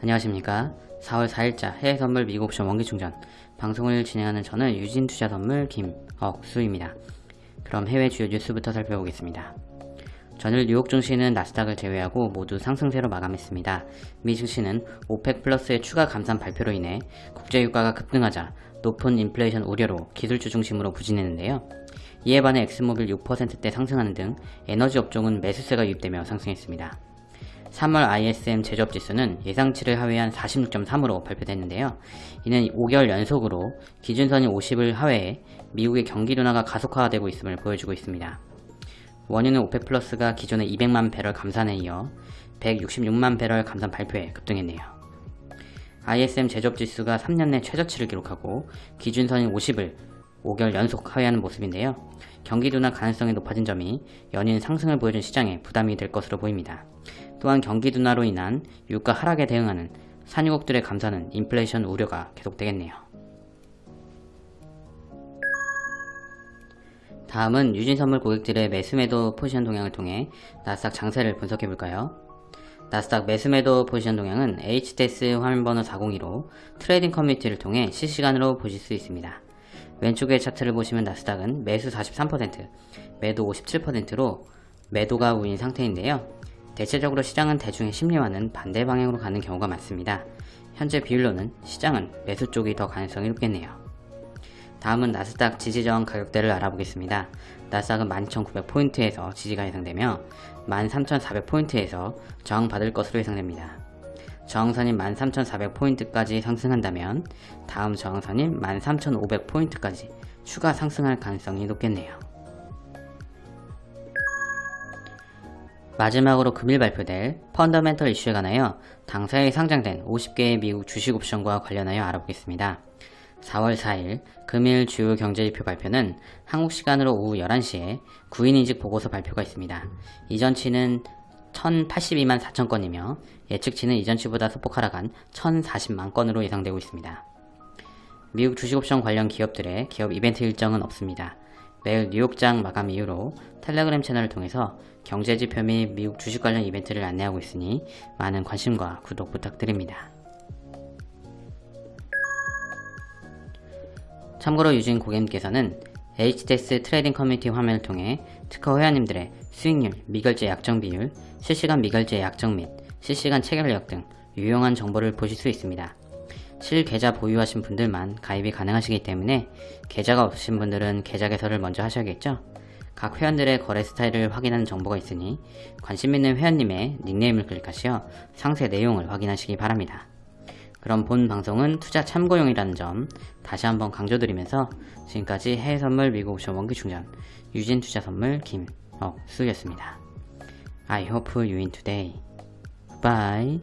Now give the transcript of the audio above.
안녕하십니까 4월 4일자 해외선물 미국옵션 원기충전 방송을 진행하는 저는 유진투자선물 김억수입니다 그럼 해외 주요 뉴스부터 살펴보겠습니다 전일 뉴욕 증시는 나스닥을 제외하고 모두 상승세로 마감했습니다. 미 증시는 OPEC 플러스의 추가 감산 발표로 인해 국제유가가 급등하자 높은 인플레이션 우려로 기술주 중심으로 부진했는데요. 이에 반해 엑손모빌 6%대 상승하는 등 에너지 업종은 매수세가 유입되며 상승했습니다. 3월 ISM 제조업 지수는 예상치를 하회한 46.3으로 발표됐는데요. 이는 5개월 연속으로 기준선인 50을 하회해 미국의 경기 둔화가 가속화되고 있음을 보여주고 있습니다. 원유는 오펙 플러스가 기존의 200만 배럴 감산에 이어 166만 배럴 감산 발표에 급등했네요. ISM 제조업 지수가 3년 내 최저치를 기록하고 기준선인 50을 5개월 연속 하회하는 모습인데요. 경기 둔화 가능성이 높아진 점이 연일 상승을 보여준 시장에 부담이 될 것으로 보입니다. 또한 경기 둔화로 인한 유가 하락에 대응하는 산유국들의 감산은 인플레이션 우려가 계속되겠네요. 다음은 유진선물 고객들의 매수매도 포지션 동향을 통해 나스닥 장세를 분석해볼까요? 나스닥 매수매도 포지션 동향은 HTS 화면번호 402로 트레이딩 커뮤니티를 통해 실시간으로 보실 수 있습니다. 왼쪽의 차트를 보시면 나스닥은 매수 43%, 매도 57%로 매도가 우인 상태인데요. 대체적으로 시장은 대중의 심리와는 반대 방향으로 가는 경우가 많습니다. 현재 비율로는 시장은 매수 쪽이 더 가능성이 높겠네요. 다음은 나스닥 지지저항 가격대를 알아보겠습니다. 나스닥은 12,900포인트에서 지지가 예상되며 13,400포인트에서 저항받을 것으로 예상됩니다. 저항선인 13,400포인트까지 상승한다면 다음 저항선인 13,500포인트까지 추가 상승할 가능성이 높겠네요. 마지막으로 금일 발표될 펀더멘털 이슈에 관하여 당사에 상장된 50개의 미국 주식 옵션과 관련하여 알아보겠습니다. 4월 4일 금일 주요 경제지표 발표는 한국 시간으로 오후 11시에 구인인직 보고서 발표가 있습니다. 이전치는 1082만 4천 건이며 예측치는 이전치보다 소폭 하락한 1040만 건으로 예상되고 있습니다. 미국 주식옵션 관련 기업들의 기업 이벤트 일정은 없습니다. 매일 뉴욕장 마감 이후로 텔레그램 채널을 통해서 경제지표 및 미국 주식 관련 이벤트를 안내하고 있으니 많은 관심과 구독 부탁드립니다. 참고로 유진 고객님께서는 HTS 트레이딩 커뮤니티 화면을 통해 특허 회원님들의 수익률, 미결제 약정 비율, 실시간 미결제 약정 및 실시간 체결력 등 유용한 정보를 보실 수 있습니다. 실계좌 보유하신 분들만 가입이 가능하시기 때문에 계좌가 없으신 분들은 계좌 개설을 먼저 하셔야겠죠? 각 회원들의 거래 스타일을 확인하는 정보가 있으니 관심 있는 회원님의 닉네임을 클릭하시어 상세 내용을 확인하시기 바랍니다. 그럼 본 방송은 투자 참고용이라는 점 다시 한번 강조드리면서 지금까지 해외선물 미국 옵션 원기충전 유진투자선물 김억수였습니다. I hope you win today. Bye.